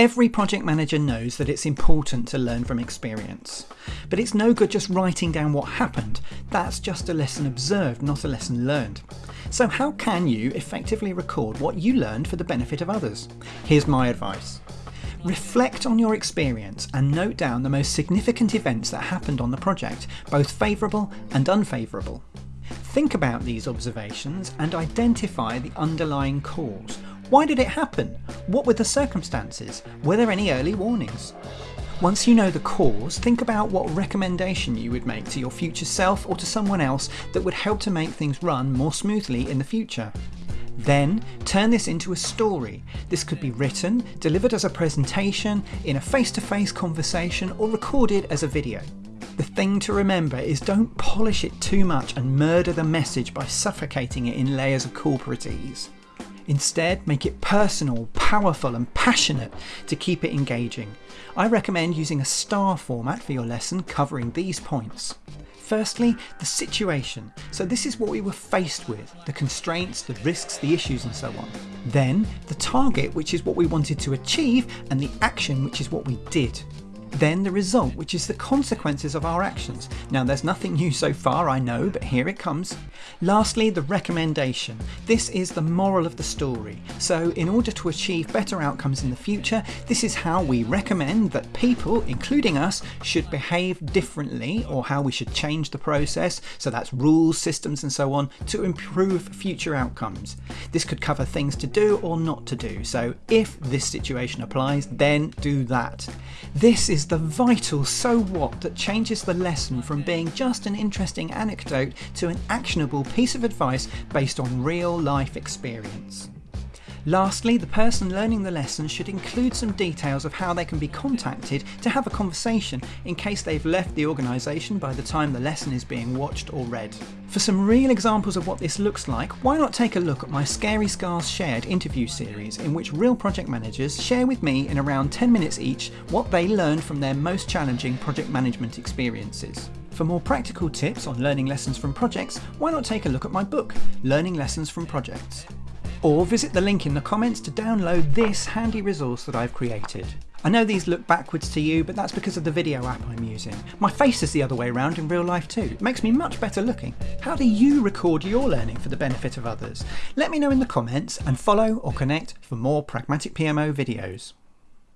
Every project manager knows that it's important to learn from experience. But it's no good just writing down what happened. That's just a lesson observed, not a lesson learned. So how can you effectively record what you learned for the benefit of others? Here's my advice. Reflect on your experience and note down the most significant events that happened on the project, both favourable and unfavourable. Think about these observations and identify the underlying cause. Why did it happen? What were the circumstances? Were there any early warnings? Once you know the cause, think about what recommendation you would make to your future self or to someone else that would help to make things run more smoothly in the future. Then turn this into a story. This could be written, delivered as a presentation, in a face-to-face -face conversation or recorded as a video. The thing to remember is don't polish it too much and murder the message by suffocating it in layers of corporatese. Instead, make it personal, powerful and passionate to keep it engaging. I recommend using a star format for your lesson covering these points. Firstly, the situation. So this is what we were faced with, the constraints, the risks, the issues and so on. Then the target, which is what we wanted to achieve, and the action, which is what we did. Then the result, which is the consequences of our actions. Now there's nothing new so far, I know, but here it comes. Lastly, the recommendation. This is the moral of the story. So in order to achieve better outcomes in the future, this is how we recommend that people, including us, should behave differently or how we should change the process. So that's rules, systems and so on to improve future outcomes. This could cover things to do or not to do. So if this situation applies, then do that. This is is the vital so what that changes the lesson from being just an interesting anecdote to an actionable piece of advice based on real life experience. Lastly, the person learning the lesson should include some details of how they can be contacted to have a conversation in case they've left the organisation by the time the lesson is being watched or read. For some real examples of what this looks like, why not take a look at my Scary Scars Shared interview series in which real project managers share with me in around 10 minutes each what they learned from their most challenging project management experiences. For more practical tips on learning lessons from projects, why not take a look at my book, Learning Lessons from Projects or visit the link in the comments to download this handy resource that I've created. I know these look backwards to you, but that's because of the video app I'm using. My face is the other way around in real life too. It makes me much better looking. How do you record your learning for the benefit of others? Let me know in the comments and follow or connect for more Pragmatic PMO videos.